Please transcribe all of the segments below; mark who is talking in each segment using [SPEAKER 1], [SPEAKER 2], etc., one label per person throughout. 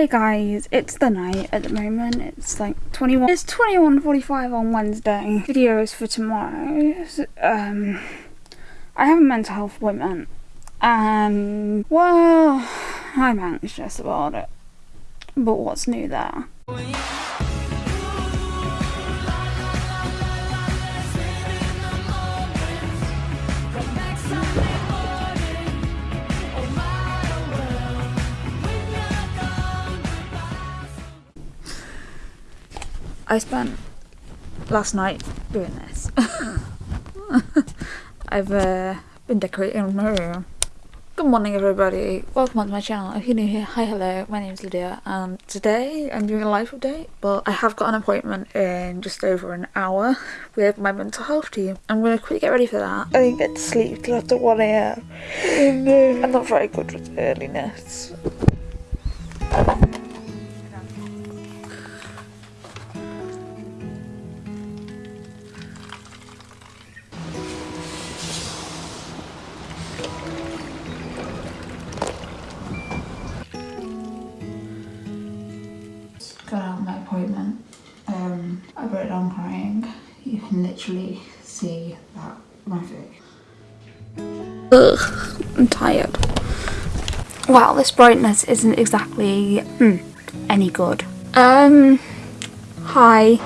[SPEAKER 1] Hey guys, it's the night at the moment. It's like 21. It's 21:45 on Wednesday. Videos for tomorrow. Um, I have a mental health appointment, and well, I'm anxious about it. But what's new there? I spent last night doing this. I've uh, been decorating my room. Good morning everybody, welcome on to my channel. If you're new here, hi hello, my name is Lydia and today I'm doing a life update but I have got an appointment in just over an hour with my mental health team. I'm going to quickly get ready for that. I didn't get to sleep till after 1am and I'm not very good with earliness. Literally see that face. Ugh, I'm tired. Wow, this brightness isn't exactly hmm, any good. Um, hi.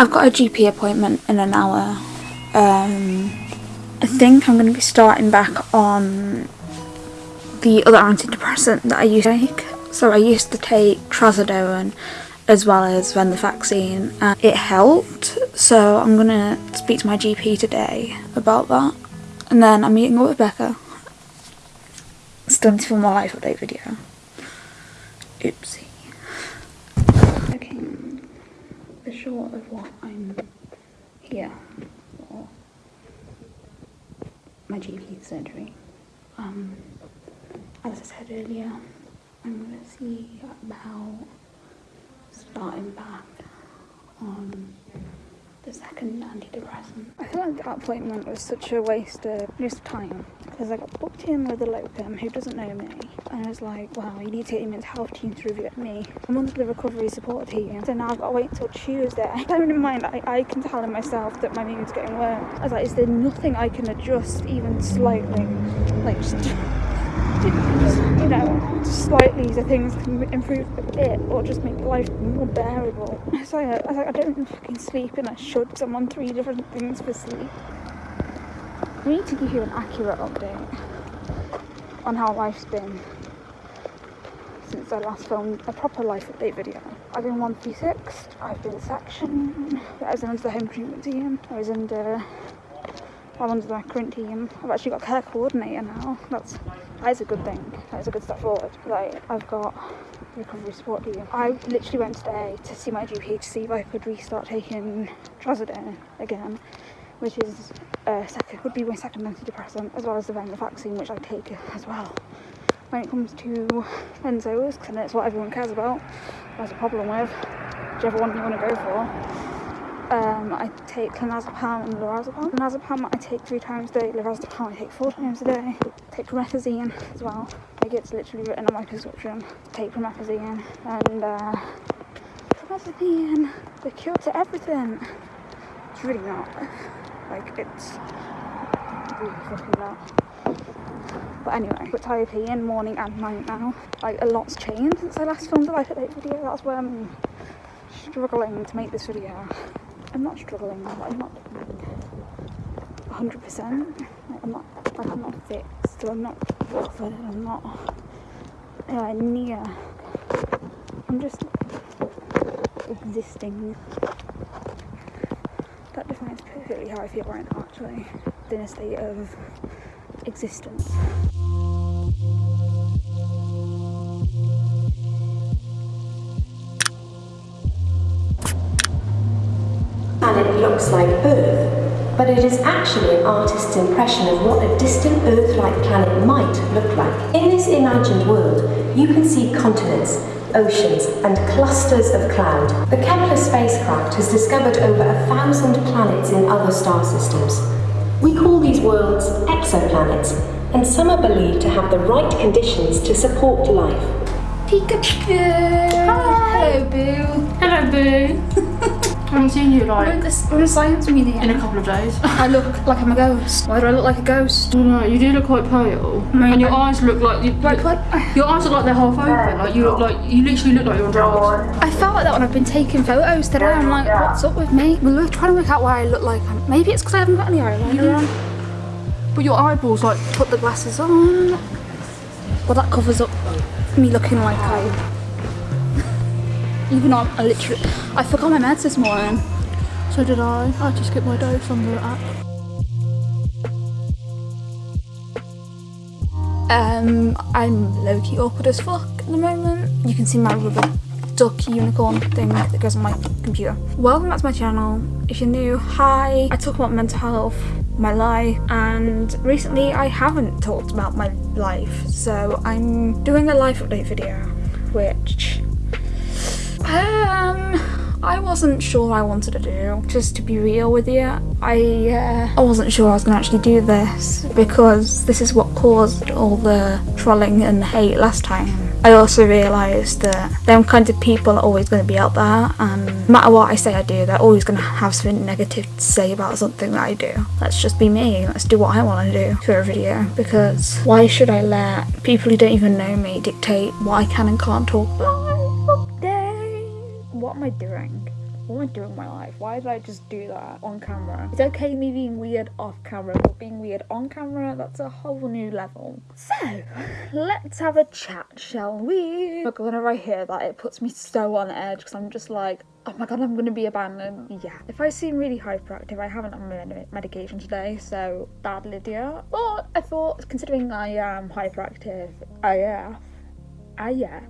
[SPEAKER 1] I've got a GP appointment in an hour. Um, I think I'm going to be starting back on the other antidepressant that I used to take. So I used to take trazodone as well as when venlafaxine and it helped. So I'm going to speak to my GP today about that. And then I'm meeting up with Becca. Still need for my life update video. Oopsie. Okay short of what I'm here for my GP surgery. Um, as I said earlier, I'm going to see about starting back on the second antidepressant. I feel like that appointment was such a waste of just time because I got booked in with a locum who doesn't know me and I was like, wow, you need to get your mental health team to review me. I'm on the recovery support team, so now I've got to wait until Tuesday. Bearing in mind, I, I can tell in myself that my mood's getting worse. I was like, is there nothing I can adjust even slightly? Like, just just, you know, slightly so things can improve a bit or just make life more bearable. So I was like, I don't fucking sleep and I should because I'm on three different things for sleep. I need to give you an accurate update on how life's been since I last filmed a proper life update video. I've been 136, I've been sectioned, mm-hmm. I was under the home treatment team, I was under I'm under my current team. I've actually got a care coordinator now. That's that is a good thing. That is a good step forward. Like I've got recovery support team. I literally went today to see my GP to see if I could restart taking trazodone again, which is uh, second would be my second antidepressant as well as the venlafaxine, which I take as well. When it comes to benzos, because it's what everyone cares about, there's a problem with whichever one you want to go for. Um, I take clonazepam and lorazepam. Clonazepam I take three times a day, lorazepam I take four times a day. I take promethazine as well. Like it's literally written on my prescription. Take promethazine and uh, promethazine, the cure to everything. It's really not. Like it's really fucking not. But anyway, quetiapine morning and night now. Like a lot's changed since I last filmed a life update video. That's why I'm struggling to make this video. I'm not struggling, I'm not 100%. Like, I'm not, like, I'm not fixed, or I'm not bothered, I'm not uh, near. I'm just existing. That defines perfectly how I feel right now, actually. In a state of existence.
[SPEAKER 2] Looks like Earth. but it is actually an artist's impression of what a distant Earth-like planet might look like. In this imagined world, you can see continents, oceans, and clusters of cloud. The Kepler spacecraft has discovered over a thousand planets in other star systems. We call these worlds exoplanets, and some are believed to have the right conditions to support life.
[SPEAKER 1] Peekaboo! Hello, Boo.
[SPEAKER 3] Hello, Boo. I haven't seen you
[SPEAKER 1] We're
[SPEAKER 3] like
[SPEAKER 1] at, this, we're science museum.
[SPEAKER 3] in a couple of days.
[SPEAKER 1] I look like I'm a ghost. Why do I look like a ghost?
[SPEAKER 3] I don't know, you do look quite pale,
[SPEAKER 1] My-
[SPEAKER 3] and your eyes look like you,
[SPEAKER 1] Like what?
[SPEAKER 3] your eyes look like they're half open. Like you look like you literally look like you're on drugs.
[SPEAKER 1] I felt like that when I've been taking photos today. I'm like, what's up with me? We were trying to work out why I look like I'm. Maybe it's because I haven't got any eyeliner on.
[SPEAKER 3] But your eyeballs like
[SPEAKER 1] Put the glasses on. Well, that covers up me looking like I. Even though I'm I literally. I forgot my meds this morning.
[SPEAKER 3] so did I. I just skipped my dose on the app.
[SPEAKER 1] Um, I'm low key awkward as fuck at the moment. You can see my rubber duck unicorn thing that goes on my computer. Welcome back to my channel. If you're new, hi. I talk about mental health, my life, and recently I haven't talked about my life, so I'm doing a life update video, which I wasn't sure I wanted to do. Just to be real with you, I uh, I wasn't sure I was gonna actually do this because this is what caused all the trolling and hate last time. I also realised that them kind of people are always going to be out there, and no matter what I say I do, they're always going to have something negative to say about something that I do. Let's just be me. Let's do what I want to do for a video because why should I let people who don't even know me dictate what I can and can't talk about? I doing? What am I doing in my life? Why did I just do that on camera? It's okay me being weird off camera, but being weird on camera, that's a whole new level. So, let's have a chat, shall we? Look, whenever I hear that, it puts me so on edge because I'm just like, oh my god, I'm gonna be abandoned. Yeah. If I seem really hyperactive, I haven't on med- medication today, so bad Lydia. But I thought, considering I am hyperactive, I yeah, I AF,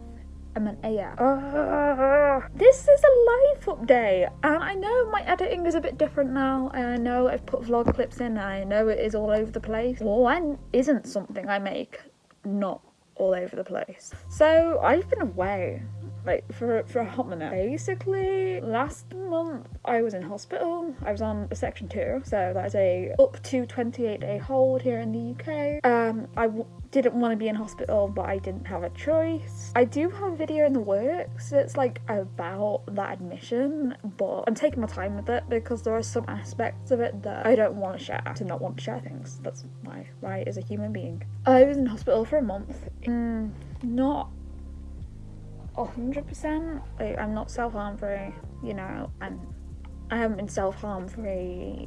[SPEAKER 1] An AF. Uh, this is a life update, and I know my editing is a bit different now, and I know I've put vlog clips in, I know it is all over the place. Well, when isn't something I make not all over the place? So I've been away like for for a hot minute. Basically, last month I was in hospital. I was on a section two, so that is a up to 28 day hold here in the UK. Um, I w- didn't want to be in hospital, but I didn't have a choice. I do have a video in the works. It's like about that admission, but I'm taking my time with it because there are some aspects of it that I don't want to share. To not want to share things. That's my right as a human being. I was in hospital for a month. Mm, not hundred percent. Like I'm not self harm free, you know, and I haven't been self harm free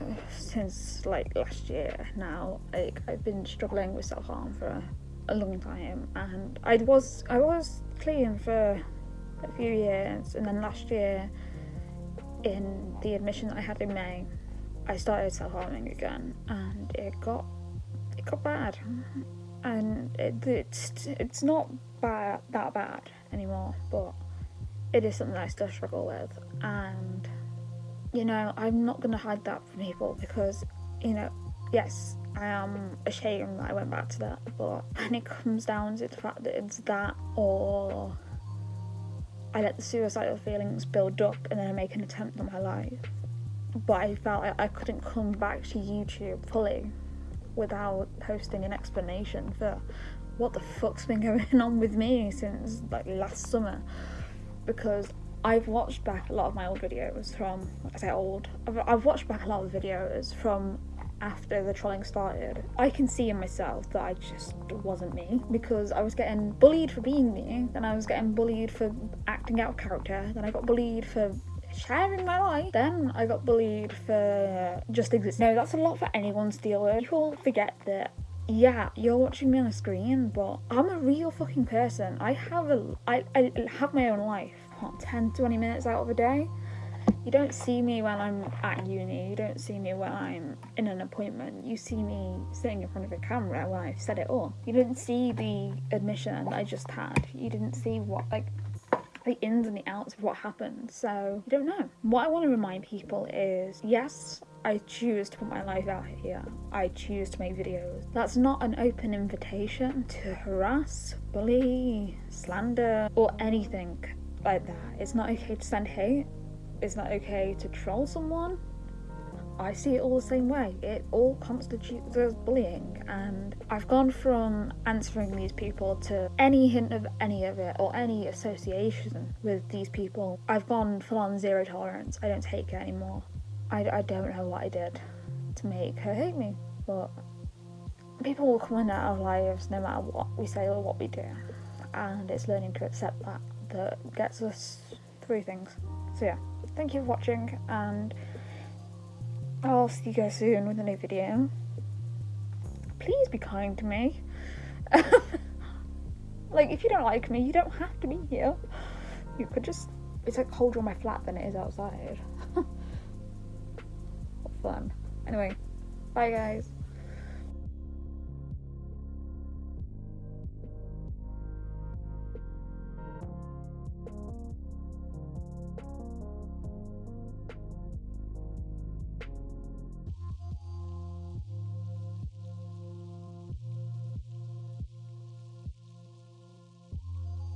[SPEAKER 1] uh, since like last year. Now, like I've been struggling with self harm for a, long time, and I was I was clean for a few years, and then last year, in the admission that I had in May, I started self harming again, and it got it got bad, and it, it's it's not bad that bad anymore, but it is something I still struggle with, and you know I'm not gonna hide that from people because you know yes I am ashamed that I went back to that, but when it comes down to the fact that it's that or I let the suicidal feelings build up and then I make an attempt on my life. But I felt like I couldn't come back to YouTube fully without posting an explanation for what the fuck's been going on with me since like last summer. Because I've watched back a lot of my old videos from, I say old, I've, I've watched back a lot of videos from after the trolling started, I can see in myself that I just wasn't me because I was getting bullied for being me, then I was getting bullied for acting out of character, then I got bullied for sharing my life, then I got bullied for just existing. No, that's a lot for anyone to deal with. People forget that yeah, you're watching me on a screen, but I'm a real fucking person. I have a I, I have my own life. What, 10, 20 minutes out of a day? You don't see me when I'm at uni, you don't see me when I'm in an appointment. You see me sitting in front of a camera when I've set it all. You didn't see the admission I just had. You didn't see what, like, the ins and the outs of what happened. So, you don't know. What I want to remind people is yes, I choose to put my life out here. I choose to make videos. That's not an open invitation to harass, bully, slander, or anything like that. It's not okay to send hate. It's not okay to troll someone. I see it all the same way. It all constitutes bullying, and I've gone from answering these people to any hint of any of it or any association with these people. I've gone full on zero tolerance. I don't take it anymore. I, I don't know what I did to make her hate me, but people will come in our lives no matter what we say or what we do, and it's learning to accept that that gets us through things. So, yeah, thank you for watching, and I'll see you guys soon with a new video. Please be kind to me. like, if you don't like me, you don't have to be here. You could just, it's like colder on my flat than it is outside. what fun. Anyway, bye guys.